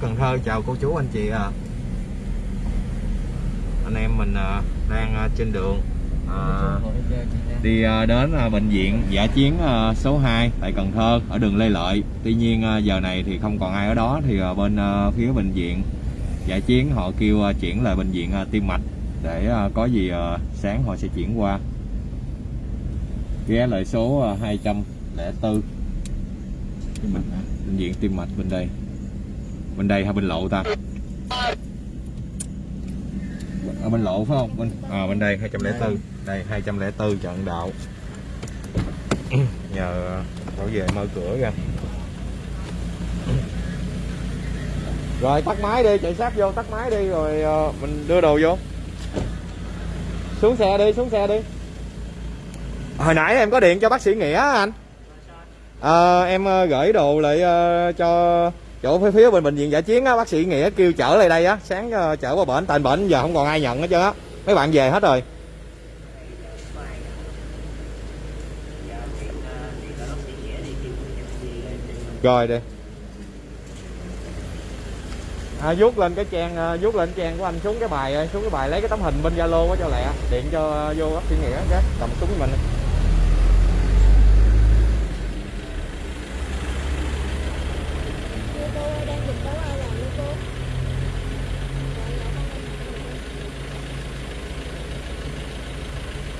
Cần Thơ. Chào cô chú anh chị à. anh em mình à, đang à, trên đường à, đi à, đến à, bệnh viện giả chiến à, số 2 tại Cần Thơ ở đường Lê Lợi. Tuy nhiên à, giờ này thì không còn ai ở đó thì à, bên à, phía bệnh viện giả chiến họ kêu à, chuyển lại bệnh viện à, tim mạch để à, có gì à, sáng họ sẽ chuyển qua. Ghé lại số à, 204 bệnh, bệnh viện tim mạch bên đây bên đây hay bên lộ ta? Ở bên lộ phải không? Bên à, bên đây 204 đây 204 trận đạo. Nhờ bảo vệ mở cửa ra. Rồi tắt máy đi chạy sát vô tắt máy đi rồi ờ, mình đưa đồ vô. Xuống xe đi xuống xe đi. Hồi nãy em có điện cho bác sĩ nghĩa anh. À, em gửi đồ lại cho chỗ phía phía bên bệnh viện giải chiến á bác sĩ nghĩa kêu chở lại đây á sáng ờ, chở qua bệnh tại bệnh giờ không còn ai nhận hết trơn á. Mấy bạn về hết rồi. Rồi đi. À, vuốt lên cái trang ờ, vuốt lên trang của anh xuống cái bài ờ, xuống cái bài lấy cái tấm hình bên zalo quá cho lẹ điện cho vô bác sĩ nghĩa cái cầm súng mình Cô cô ơi, đang dịch đâu ai làm nữa cô?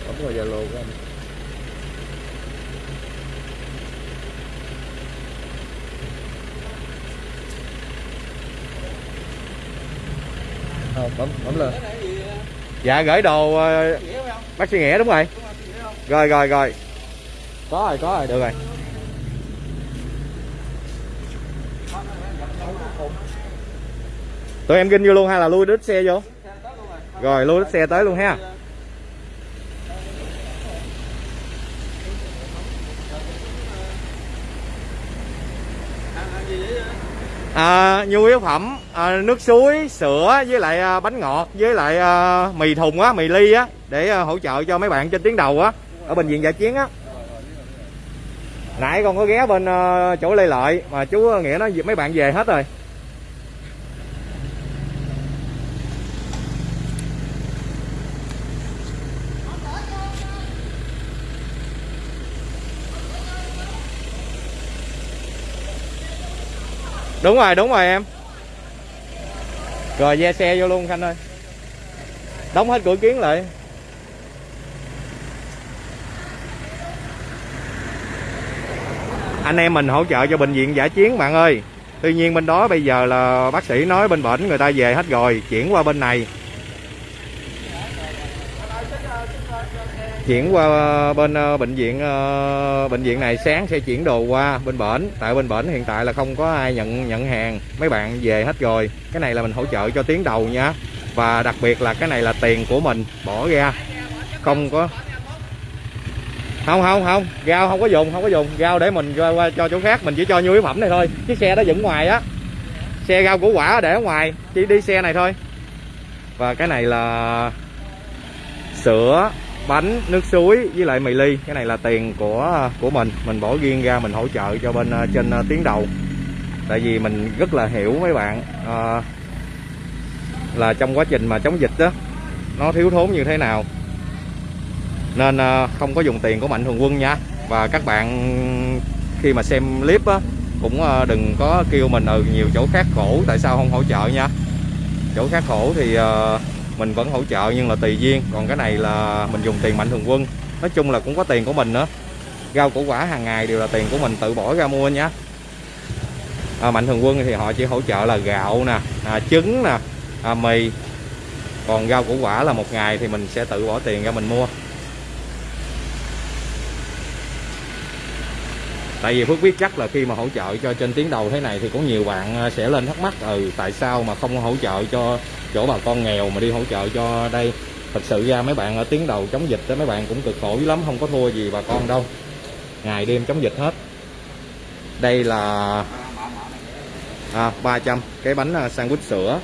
bấm vào zalo của anh. Ờ, bấm bấm lên. Dạ gửi đồ ờ, bác sĩ nghĩa đúng rồi. Rồi rồi rồi. Có rồi có rồi được rồi. Tụi em kinh vô luôn hay là lui đít xe vô. Rồi lui đít xe tới luôn ha. À, nhu yếu phẩm à, nước suối sữa với lại à, bánh ngọt với lại à, mì thùng á mì ly á để à, hỗ trợ cho mấy bạn trên tuyến đầu á ở bệnh viện dạ chiến á. Nãy con có ghé bên à, chỗ lê lợi mà chú nghĩa nói mấy bạn về hết rồi. Đúng rồi đúng rồi em. Rồi, ve xe vô luôn, khanh ơi. Đóng hết cửa kiến lại. Anh em mình hỗ trợ cho bệnh viện giả chiến, bạn ơi. Tuy nhiên bên đó bây giờ là bác sĩ nói bên bệnh người ta về hết rồi, chuyển qua bên này. Chuyển qua ờ, bên ờ, bệnh viện ờ, bệnh viện này sáng sẽ chuyển đồ qua bên bển. Tại bên bển hiện tại là không có ai nhận nhận hàng. Mấy bạn về hết rồi. Cái này là mình hỗ trợ cho tiến đầu nha. Và đặc biệt là cái này là tiền của mình. Bỏ ra. Không có. Không không không. Rau không có dùng không có dùng. Rau để mình qua, qua cho chỗ khác. Mình chỉ cho nhu yếu phẩm này thôi. Chiếc xe đó dựng ngoài á. Xe rau củ quả để ở ngoài. Chỉ đi xe này thôi. Và cái này là sữa bánh nước suối với lại mì ly. Cái này là tiền của của mình. Mình bỏ riêng ra mình hỗ trợ cho bên ờ, trên ờ, tuyến đầu. Tại vì mình rất là hiểu mấy bạn à, là trong quá trình mà chống dịch đó nó thiếu thốn như thế nào. Nên không có dùng tiền của mạnh thường quân nha. Và các bạn khi mà xem clip á cũng đừng có kêu mình ừ nhiều chỗ khác khổ tại sao không hỗ trợ nha? Chỗ khác khổ thì ờ, mình vẫn hỗ trợ nhưng là tùy duyên. Còn cái này là mình dùng tiền mạnh thường quân. Nói chung là cũng có tiền của mình nữa. Rau củ quả hàng ngày đều là tiền của mình tự bỏ ra mua nhé à, mạnh thường quân thì họ chỉ hỗ trợ là gạo nè à, trứng nè à, mì. Còn rau củ quả là một ngày thì mình sẽ tự bỏ tiền ra mình mua. Tại vì Phước biết chắc là khi mà hỗ trợ cho trên tuyến đầu thế này thì có nhiều bạn à, sẽ lên thắc mắc ừ tại sao mà không hỗ trợ cho chỗ bà con nghèo mà đi hỗ trợ cho đây? Thật sự ra mấy bạn ở tuyến đầu chống dịch đó mấy bạn cũng cực khổ lắm không có thua gì bà con đâu. Ngày đêm chống dịch hết. Đây là à, 300 cái bánh à, sandwich sữa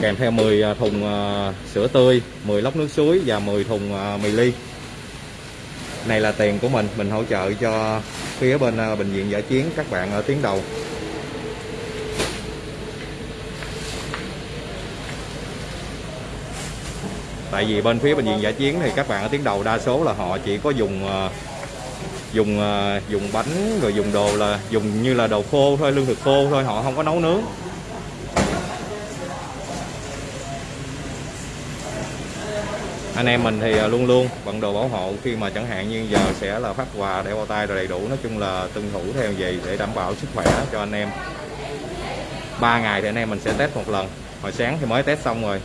kèm theo 10 à, thùng sữa tươi 10 lốc nước suối và 10 thùng mì ly này là tiền của mình mình hỗ trợ cho phía bên ờ, bệnh viện giả chiến các bạn ở tuyến đầu. Tại vì bên phía bệnh viện giả chiến thì các bạn ở tuyến đầu đa số là họ chỉ có dùng ờ, dùng ờ, dùng bánh rồi dùng đồ là, dùng như là đồ khô thôi, lương thực khô thôi, họ không có nấu nướng. Anh em mình thì à, luôn luôn bận đồ bảo hộ khi mà chẳng hạn như giờ sẽ là phát quà đeo bao tay rồi đầy đủ. Nói chung là tuân thủ theo gì để đảm bảo sức khỏe cho anh em. Ba ngày thì anh em mình sẽ test một lần. Hồi sáng thì mới test xong rồi.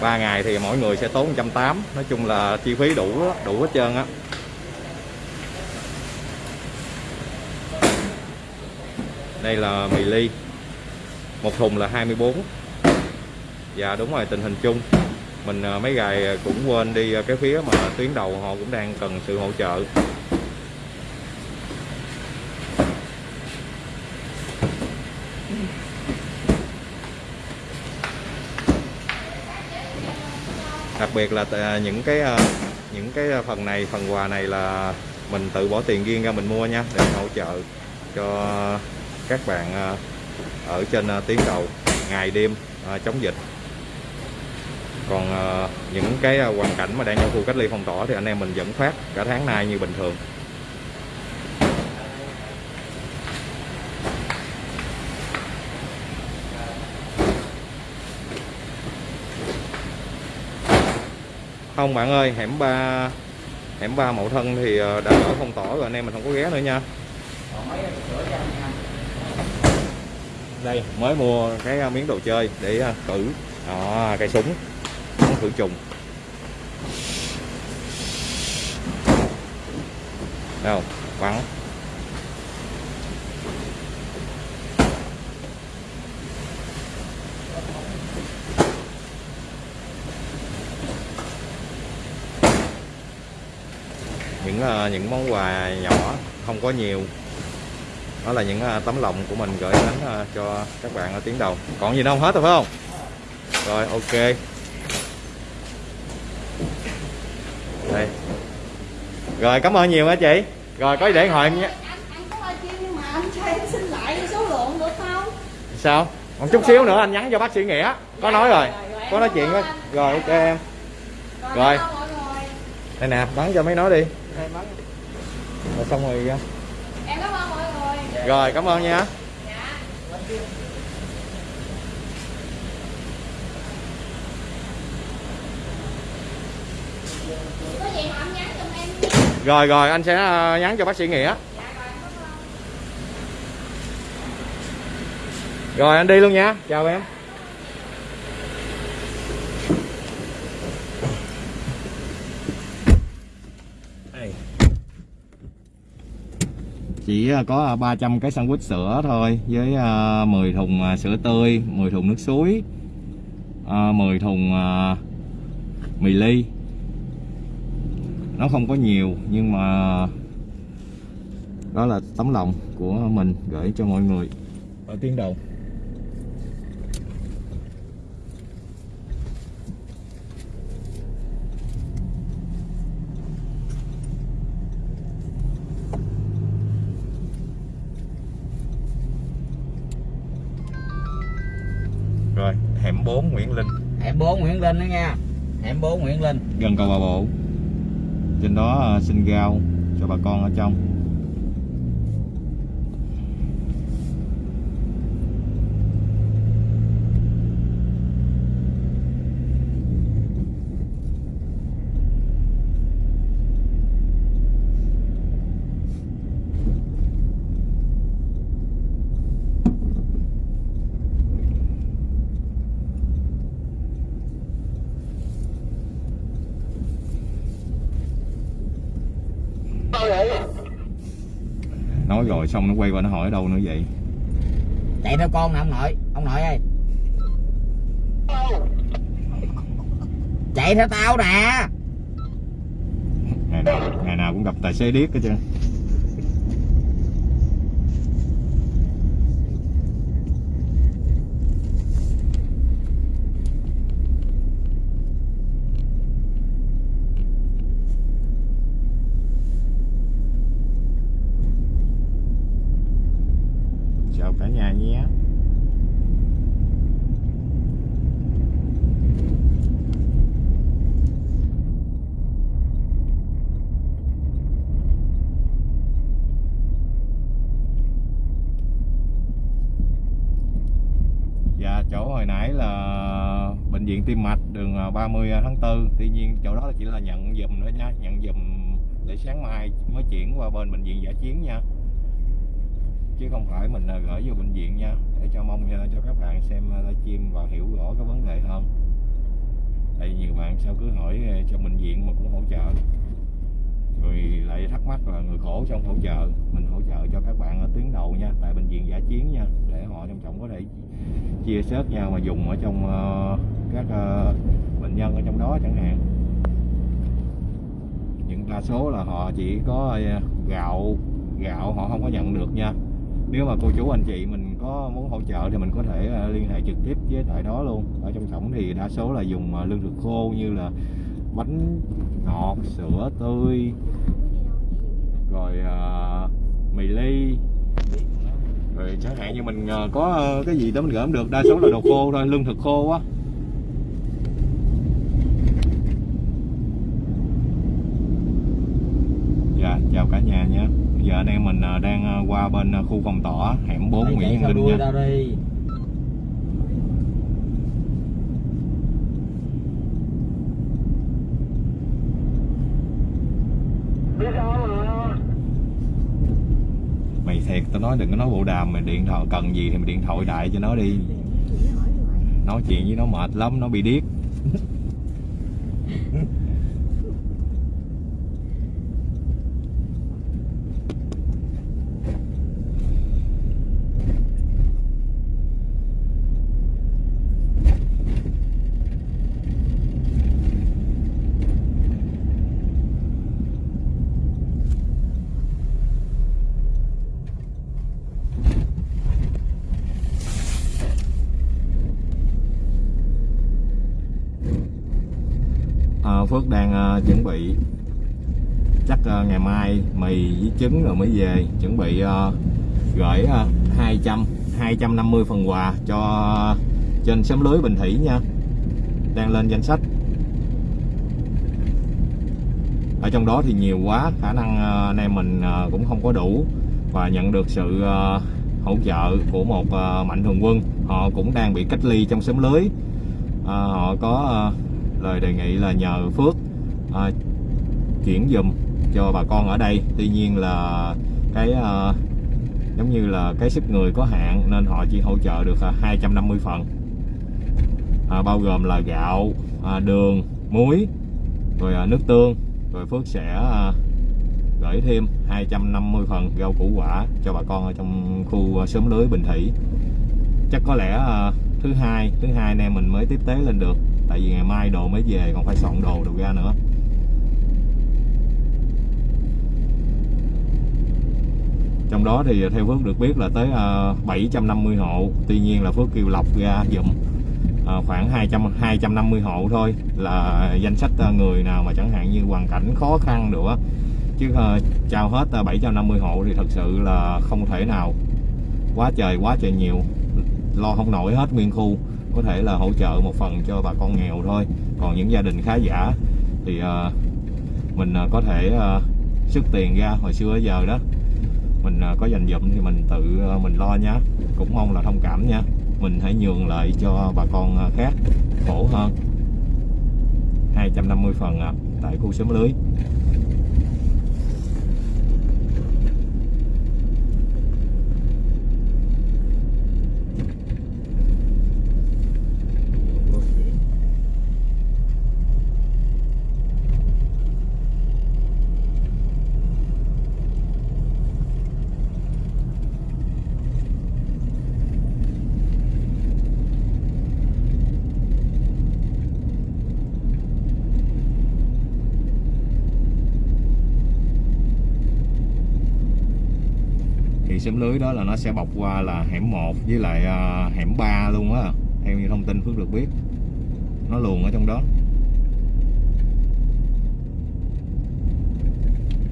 Ba ngày thì mỗi người sẽ tốn 180 nói chung là chi phí đủ đủ hết trơn á. Đây là mì ly. Một thùng là 24 dạ đúng rồi, tình hình chung. Mình ờ, mấy ngày ờ, cũng quên đi ờ, cái phía mà tuyến đầu họ cũng đang cần sự hỗ trợ. Đặc biệt là những cái những cái phần này, phần quà này là mình tự bỏ tiền riêng ra mình mua nha, để hỗ trợ cho các bạn ở trên tuyến đầu ngày đêm chống dịch còn ờ, những cái ờ, hoàn cảnh mà đang trong khu cách ly phong tỏa thì anh em mình vẫn phát cả tháng nay như bình thường. Không bạn ơi hẻm 3 hẻm 3 mậu thân thì ờ, đã ở phong tỏa rồi anh em mình không có ghé nữa nha. Đây mới mua cái miếng đồ chơi để à, thử cây súng khử trùng. Đâu vắng những ờ, những món quà nhỏ, không có nhiều. Đó là những ờ, tấm lòng của mình gửi đến ờ, cho các bạn ở tuyến đầu. Còn gì đâu không hết rồi, phải không? Rồi, ok đây. Rồi cảm ơn nhiều hả chị. Rồi có gì để điện thoại em nhé? Anh anh có live stream nhưng mà anh cho em xin lại số lượng được không? Sao? Một chút xíu nữa anh nhắn cho bác sĩ nghĩa. Có nói rồi. có nói chuyện với rồi ok em. Rồi. đây nè bắn cho mấy nói đi. Rồi xong rồi ra. em cảm ơn mọi người. Rồi cảm ơn nha dạ có gì mà anh nhắn giùm em nha rồi rồi anh sẽ à, nhắn cho bác sĩ nghĩa. Dạ rồi anh đi luôn nha. Chào em. Chỉ à, có 300 cái sandwich sữa thôi với à, 10 thùng sữa tươi 10 thùng nước suối à, 10 thùng mì ly nó không có nhiều nhưng mà đó là tấm lòng của mình gửi cho mọi người. Ở tuyến đầu. Rồi hẻm 4 Nguyễn Linh. Hẻm 4 Nguyễn Linh đó nha. Hẻm 4 Nguyễn Linh. Gần cầu bà bộ trên đó ờ, xin rau cho bà con ở trong. Nói rồi xong nó quay qua nó hỏi ở đâu nữa vậy? Chạy theo con nè ông nội ông nội ơi. Chạy theo tao nè. Ngày nào ngày nào cũng gặp tài xế điếc hết trơn chào cả nhà nhé hồi nãy là bệnh viện tim mạch đường à, 30 à, tháng 4 tuy nhiên chỗ đó chỉ là nhận dùm nữa nha nhận dùm để sáng mai mới chuyển qua bên bệnh viện giả chiến nha. Chứ không phải mình à, gửi vô bệnh viện nha. Để cho mong cho các bạn xem livestream và hiểu rõ cái vấn đề hơn. Tại vì nhiều bạn sao cứ hỏi cho bệnh viện mà cũng hỗ trợ. Rồi lại thắc mắc là người khổ xong hỗ trợ. Mình hỗ trợ cho các bạn ở tuyến đầu nha tại bệnh viện giả chiến nha để họ trong trọng có thể chia sớt nhau mà dùng ở trong uh, các ờ, bệnh nhân ở trong đó chẳng hạn. Những đa số là họ chỉ có ờ, gạo gạo họ không có nhận được nha. Nếu mà cô chú anh chị mình có muốn hỗ trợ thì mình có thể ờ, liên hệ trực tiếp với tại đó luôn. Ở trong cổng thì đa số là dùng lương thực khô như là bánh ngọt sữa tươi rồi uh, mì ly. Rồi chẳng hạn như mình có cái gì đó mình gỡ không được đa số là đồ khô thôi lương thực khô á dạ chào cả nhà nha bây giờ anh em mình ờ, đang ờ, qua bên ờ, khu phong tỏa hẻm 4 Mày Nguyễn Văn Linh nha. mày thiệt tao nói đừng có nói bộ đàm mày điện thoại cần gì thì mày điện thoại đại cho nó đi. Nói chuyện với nó mệt lắm nó bị điếc à, Phước đang à, chuẩn bị. Chắc à, ngày mai mì với trứng rồi mới về. Chuẩn bị à, gửi à, 200 250 phần quà cho trên xóm lưới Bình Thủy nha. Đang lên danh sách. Ở trong đó thì nhiều quá khả năng anh em mình cũng không có đủ và nhận được sự hỗ trợ của một mạnh thường quân. Họ cũng đang bị cách ly trong xóm lưới. Họ có lời đề nghị là nhờ Phước à, chuyển dùm cho bà con ở đây. Tuy nhiên là cái à, giống như là cái sức người có hạn nên họ chỉ hỗ trợ được à, 250 phần. À, bao gồm là gạo à, đường muối rồi à, nước tương. Rồi Phước sẽ à, gửi thêm 250 phần rau củ quả cho bà con ở trong khu sớm xóm lưới Bình Thủy. Chắc có lẽ à, thứ hai thứ hai anh em mình mới tiếp tế lên được tại vì ngày mai đồ mới về còn phải soạn đồ đồ ra nữa. Trong đó thì à, theo Phước được biết là tới à, 750 hộ. Tuy nhiên là Phước kêu lọc ra dùm à, khoảng 200 250 hộ thôi là danh sách người nào mà chẳng hạn như hoàn cảnh khó khăn nữa. Chứ à, trao hết 750 hộ thì thật sự là không thể nào. Quá trời quá trời nhiều. Lo không nổi hết nguyên khu có thể là hỗ trợ một phần cho bà con nghèo thôi. Còn những gia đình khá giả thì à, mình à, có thể à, xuất tiền ra hồi xưa giờ đó. Mình à, có dành dụm thì mình tự à, mình lo nhá. Cũng mong là thông cảm nha. Mình hãy nhường lại cho bà con à, khác khổ hơn. 250 phần à, tại khu xóm lưới. Thì xóm lưới đó là nó sẽ bọc qua là hẻm 1 với lại uh, hẻm 3 luôn á. Theo như thông tin Phước được biết nó luồn ở trong đó.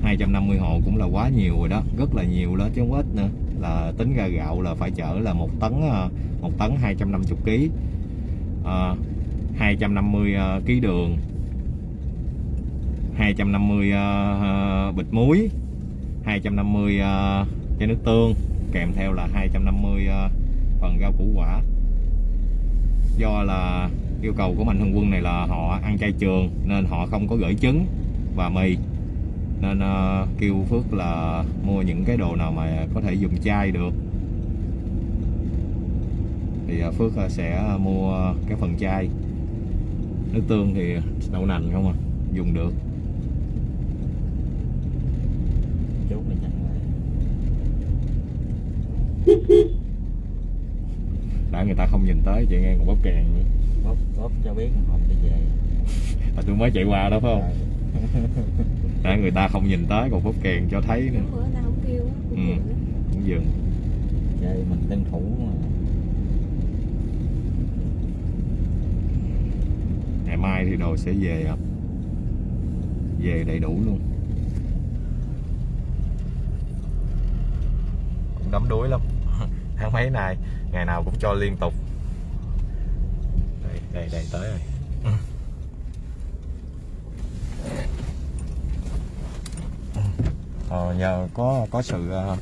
250 hộ cũng là quá nhiều rồi đó rất là nhiều đó chứ không ít nữa. Là tính ra gạo là phải chở là một tấn à, một tấn 250 kg à, 250 à, kg đường. 250 uh, bịch muối. 250 uh, chai nước tương, kèm theo là 250 ờ, phần rau củ quả. Do là yêu cầu của mạnh thường quân này là họ ăn chay trường nên họ không có gửi trứng và mì. Nên ờ, kêu Phước là mua những cái đồ nào mà có thể dùng chai được. Thì ờ, Phước sẽ mua cái phần chai nước tương thì đậu nành không à dùng được chút này chẳng lại người ta không nhìn tới chị nghe còn bóp kèn. Nữa bóp bóp cho biết không đi về. Mà tôi mới chạy qua đó phải không? Để người ta không nhìn tới còn bóp kèn cho thấy nữa. Bữa nào không kêu á cũng Ừ. cũng dừng. Chơi mình tân thủ mà. Ngày mai thì đồ sẽ về ạ. Về đầy đủ luôn. Cũng đắm đuối lắm tháng mấy này? Ngày nào cũng cho liên tục. Đây đây đây tới rồi. Ờ, nhờ có có sự ờ,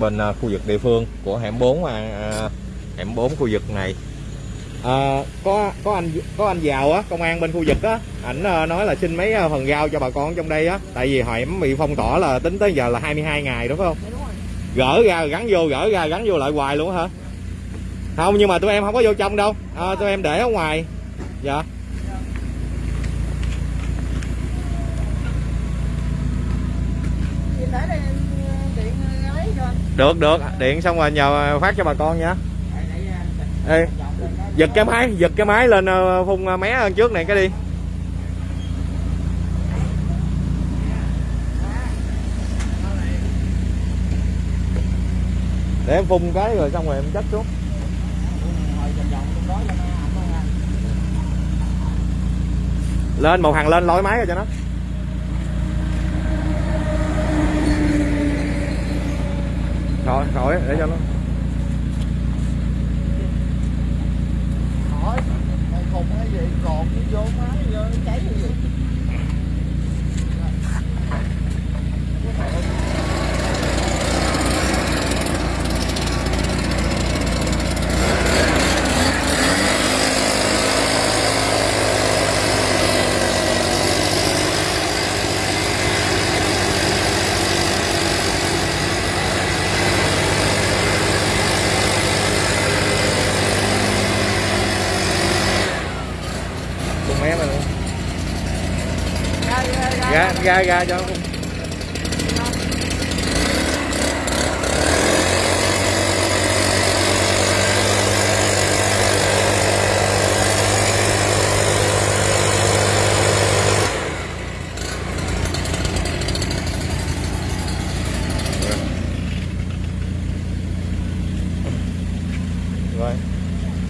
bên ờ, khu vực địa phương của hẻm 4 à, à, hẻm 4 khu vực này. À, có có anh có anh giàu á công an bên khu vực á. Ảnh nói là xin mấy phần rau cho bà con trong đây á. Tại vì hẻm bị phong tỏa là tính tới giờ là 22 ngày đúng không gỡ ra gắn vô gỡ ra gắn vô lại hoài luôn hả? Không nhưng mà tụi em không có vô trong đâu. À, tụi em để ở ngoài. Dạ. Được được. Điện xong rồi nhờ phát cho bà con nha. Ê, giật cái máy giật cái máy lên ờ, phun ờ, mé hơn trước này cái đi để em phun cái rồi xong rồi em chất xuống. Lên một hàng lên lôi máy ra cho nó. Rồi rồi, để cho nó. Hỏi mày khùng gì? Còn cái vô máy cháy cái gì phun mé mà luôn ra tay ra cho rồi.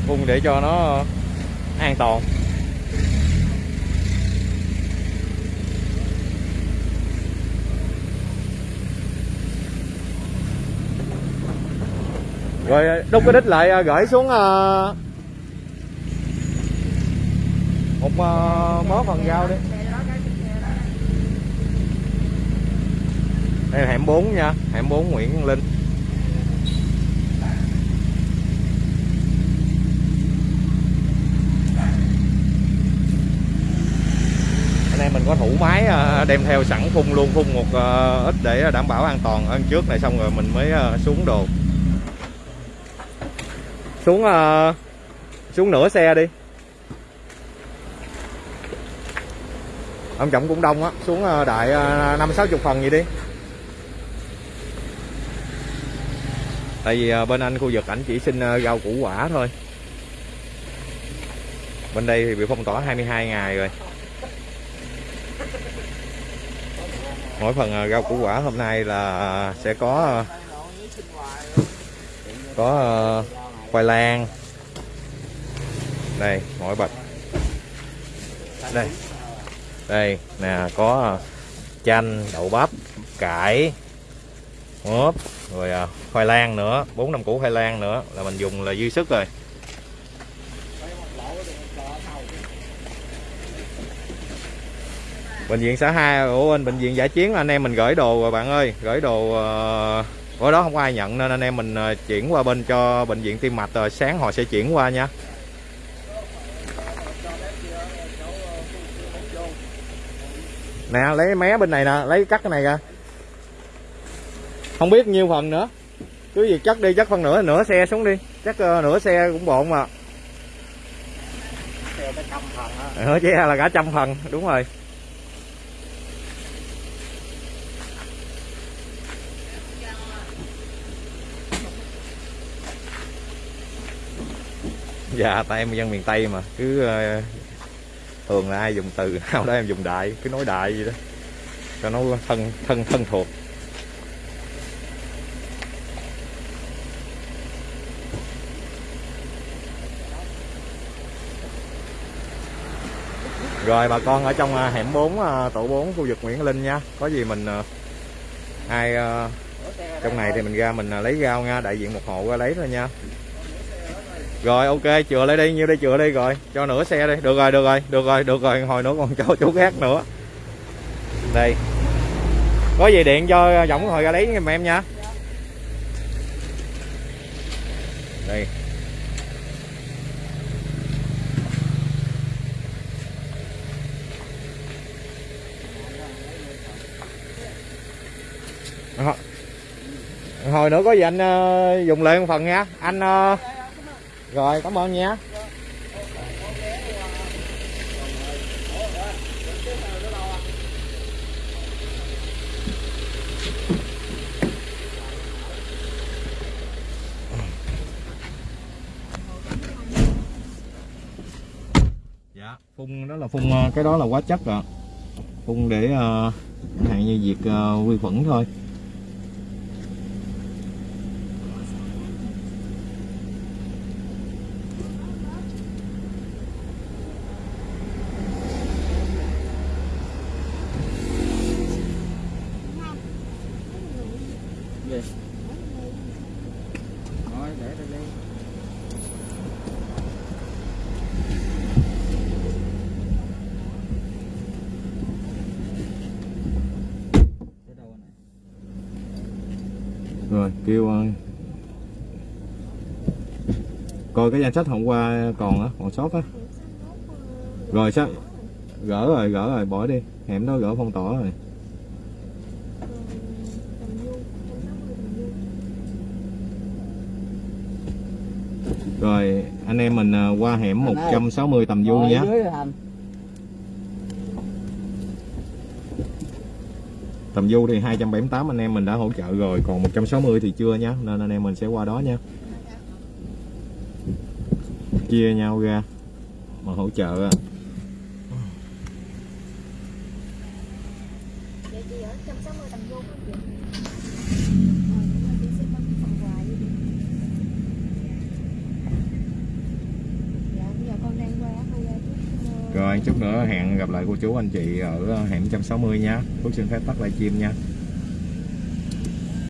Phun để cho nó an toàn. Rồi ờ, đúc cái đít lại ờ, gửi xuống ờ, một mớ phần rau đi. Đây là hẻm 4 nha, hẻm 4 Nguyễn Linh. Anh mình có thủ máy đem theo sẵn phun luôn phun một ít để đảm bảo an toàn. Hơn trước này xong rồi mình mới xuống đồ xuống uh, xuống nửa xe đi. Ông trọng cũng đông á xuống uh, đại ờ, năm sáu chục phần gì đi. Tại vì uh, bên anh khu vực ảnh chỉ xin rau củ quả thôi. Bên đây thì bị phong tỏa 22 ngày rồi. Mỗi phần rau củ quả hôm nay là sẽ có có khoai lang. Đây mỗi bịch. Đây. Đây nè có à, chanh đậu bắp cải ốp rồi à, khoai lang nữa bốn năm củ khoai lang nữa là mình dùng là dư sức rồi. Bệnh viện xã hai của anh bệnh viện giải chiến anh em mình gửi đồ rồi bạn ơi gửi đồ uh, bữa đó không có ai nhận nên anh em mình ờ, chuyển qua bên cho bệnh viện tim mạch rồi sáng họ sẽ chuyển qua nha. Nè lấy mé bên này nè lấy cắt cái này ra. Không biết nhiêu phần nữa. Cứ việc chất đi chất phần nửa nửa xe xuống đi. Chắc ờ, nửa xe cũng bộn mà. Nửa xe là cả trăm phần đúng rồi dạ tại em dân miền tây mà cứ ờ, thường là ai dùng từ nào đó em dùng đại cứ nói đại gì đó cho nó thân thân thân thuộc Rồi bà con ở trong ờ, hẻm 4 ờ, tổ 4 khu vực Nguyễn Linh nha. Có gì mình ai trong này thì mình ra mình lấy rau nha, đại diện một hộ ra lấy thôi nha. Rồi ok, chừa lại đi, nhiêu đây chừa đi rồi, cho nửa xe đi. Được rồi, được rồi, được rồi, được rồi, hồi nữa còn cho chú khác nữa. Đây. Có gì điện cho giọng hồi ra lấy giùm em nha. Đây. Ờ. Hồi nữa có gì anh uh, dùng lại một phần nha anh uh, rồi cảm ơn nha. Dạ phun đó là phun ờ, cái đó là quá chất rồi phun để uh, hạn như diệt uh, ờ, vi khuẩn thôi Gì? Thôi để tôi đi. Tới đâu này? rồi kêu ờ, coi cái danh sách hôm qua còn á còn sót á. Rồi sao? Gỡ rồi gỡ rồi bỏ đi. Hẻm đó gỡ phong tỏa rồi. Rồi anh em mình ờ, qua hẻm Anh ơi. 160 tầm du Ngồi nhé. tầm du thì 278 anh em mình đã hỗ trợ rồi còn 160 thì chưa nhá nên anh em mình sẽ qua đó nha chia nhau ra mà hỗ trợ á. Vậy chị ở 160 tầng vô phải không chị? Ờ, rồi. Dạ, chút, ờ, rồi chút nữa hẹn gặp lại cô chú anh chị ở hẻm 160 nha Phước xin phép tắt livestream nha